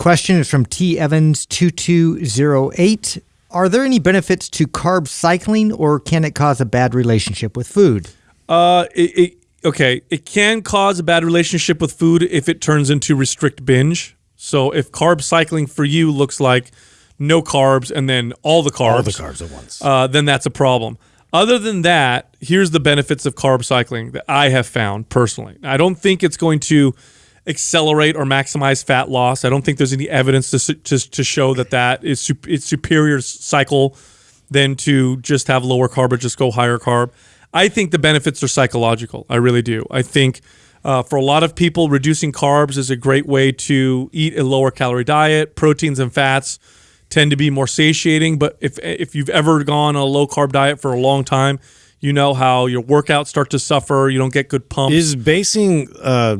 question is from T Evans two two zero eight. Are there any benefits to carb cycling, or can it cause a bad relationship with food? Uh, it, it, okay, it can cause a bad relationship with food if it turns into restrict binge. So if carb cycling for you looks like no carbs and then all the carbs, All the carbs at once. uh, then that's a problem. Other than that, here's the benefits of carb cycling that I have found personally. I don't think it's going to accelerate or maximize fat loss. I don't think there's any evidence to to, to show that that is it's superior cycle than to just have lower carb or just go higher carb. I think the benefits are psychological. I really do. I think uh, for a lot of people, reducing carbs is a great way to eat a lower calorie diet. Proteins and fats tend to be more satiating. But if if you've ever gone on a low carb diet for a long time, you know how your workouts start to suffer. You don't get good pumps. Is basing uh,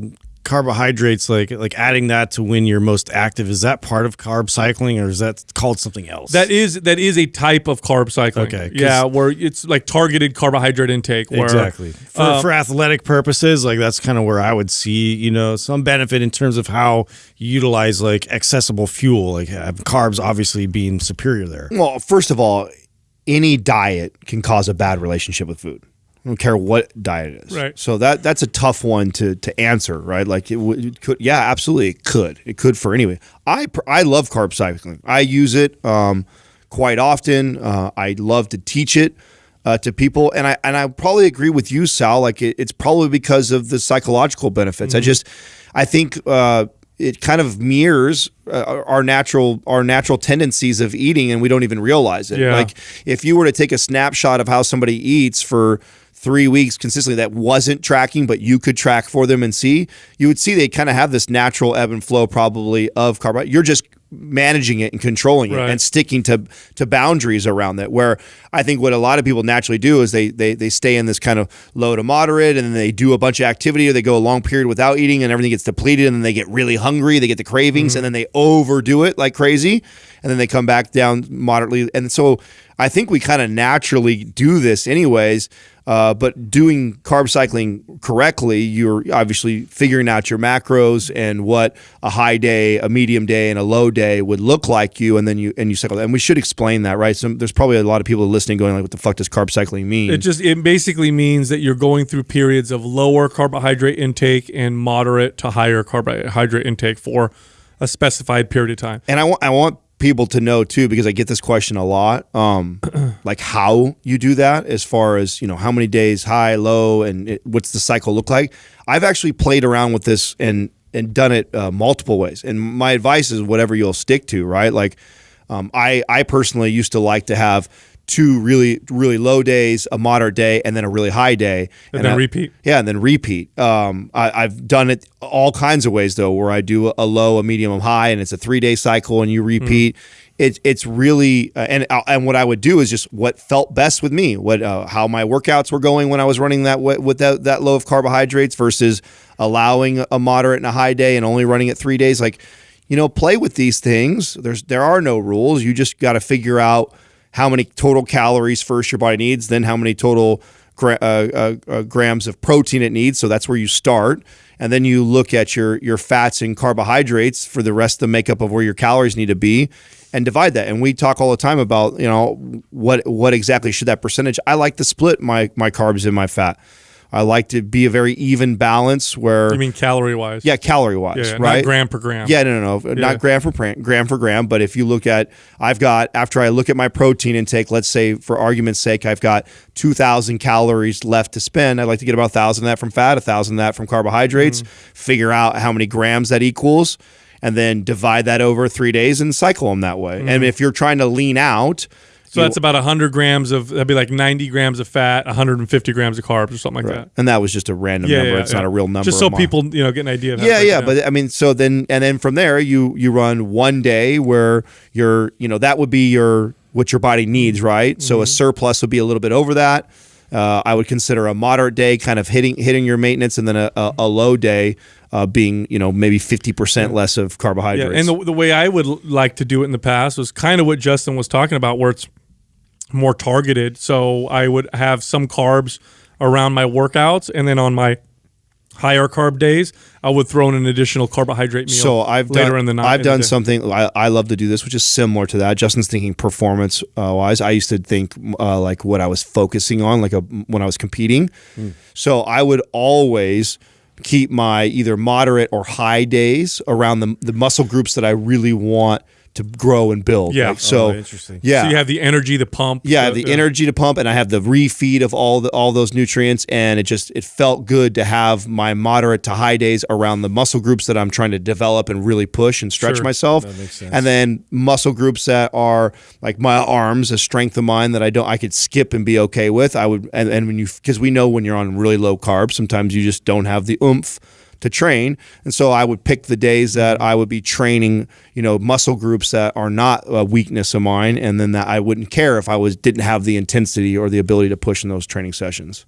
carbohydrates like like adding that to when you're most active? Is that part of carb cycling, or is that called something else? that is that is a type of carb cycling. Okay, yeah, where it's like targeted carbohydrate intake. Where, exactly for, uh, for athletic purposes. Like that's kind of where I would see you know some benefit in terms of how you utilize like accessible fuel. Like carbs obviously being superior there. Well, first of all, any diet can cause a bad relationship with food. I don't care what diet it is. Right. So that that's a tough one to to answer, right? Like it, would, it could, yeah, absolutely, it could. It could for anyway. I pr- I love carb cycling. I use it um, quite often. Uh, I love to teach it. Uh, to people, and I and I probably agree with you, Sal. Like it, it's probably because of the psychological benefits. I just, I think uh, it kind of mirrors uh, our natural our natural tendencies of eating, and we don't even realize it. Yeah. Like if you were to take a snapshot of how somebody eats for three weeks consistently that wasn't tracking, but you could track for them and see, you would see they kind of have this natural ebb and flow probably of carbohydrate. You're just managing it and controlling it Right. and sticking to to boundaries around that. Where I think what a lot of people naturally do is they they they stay in this kind of low to moderate and then they do a bunch of activity or they go a long period without eating and everything gets depleted and then they get really hungry, they get the cravings mm-hmm. and then they overdo it like crazy and then they come back down moderately. And so I think we kind of naturally do this anyways. Uh, but doing carb cycling correctly, you're obviously figuring out your macros and what a high day, a medium day, and a low day would look like you, and then you and you cycle. And we should explain that, right? So there's probably a lot of people listening going like, "What the fuck does carb cycling mean?" It just it basically means that you're going through periods of lower carbohydrate intake and moderate to higher carbohydrate intake for a specified period of time. and I want I want people to know too because I get this question a lot. Um, like how you do that as far as you know how many days high, low, and it, what's the cycle look like. I've actually played around with this and and done it uh, multiple ways. And my advice is whatever you'll stick to, right? Like um, I I personally used to like to have two really really low days, a moderate day, and then a really high day, And then I- repeat. yeah, and then repeat. Um, I, I've done it all kinds of ways though, where I do a low, a medium, a high, and it's a three day cycle, and you repeat. It's it's really uh, and uh, and what I would do is just what felt best with me, what uh, how my workouts were going when I was running that with that that low of carbohydrates versus allowing a moderate and a high day and only running it three days. Like, you know, play with these things. There's there are no rules. You just got to figure out how many total calories first your body needs, then how many total gra- uh, uh, uh, grams of protein it needs. So that's where you start, and then you look at your your fats and carbohydrates for the rest of the makeup of where your calories need to be, and divide that. And we talk all the time about you know what what exactly should that percentage. I like to split my my carbs and my fat. I like to be a very even balance where you mean, calorie wise. yeah, calorie wise, Yeah, right? Not gram per gram. Yeah, no, no, no, Yeah. not gram for gram, gram for gram. But if you look at, I've got after I look at my protein intake, let's say for argument's sake, I've got two thousand calories left to spend. I'd like to get about thousand of that from fat, a thousand of that from carbohydrates. Mm-hmm. Figure out how many grams that equals, and then divide that over three days and cycle them that way. Mm-hmm. And if you're trying to lean out, So that's about 100 grams of, that'd be like 90 grams of fat, 150 grams of carbs or something like that. and that was just a random Yeah, number. yeah, it's yeah. not a real number. Just so people, you know, get an idea of how yeah yeah but i mean so then and then from there you you run one day where you're you know that would be your what your body needs right so a Mm-hmm. surplus would be a little bit over that uh, I would consider a moderate day kind of hitting hitting your maintenance, and then a, a, a low day uh, being you know maybe fifty percent less of Yeah, carbohydrates. and the, the way I would like to do it in the past was kind of what Justin was talking about, where it's more targeted. So I would have some carbs around my workouts, and then on my higher carb days, I would throw in an additional carbohydrate meal. So I've later done, in the night. I've done something I, I love to do this, which is similar to that. Justin's thinking performance uh, wise. I used to think uh, like what I was focusing on, like a, when I was competing. Hmm. So I would always keep my either moderate or high days around the, the muscle groups that I really want to grow and build. Yeah. Like, so Oh, interesting. Yeah. So you have the energy, the pump. yeah, I have the energy to pump, and I have the refeed of all the all those nutrients, and it just it felt good to have my moderate to high days around the muscle groups that I'm trying to develop and really push and stretch Sure. myself. That makes sense. And then muscle groups that are like my arms, a strength of mine that I don't I could skip and be okay with. I would and, and when you because we know when you're on really low carbs, sometimes you just don't have the oomph to train. And so I would pick the days that mm-hmm. I would be training, you know, muscle groups that are not a weakness of mine, and then that I wouldn't care if I was didn't have the intensity or the ability to push in those training sessions.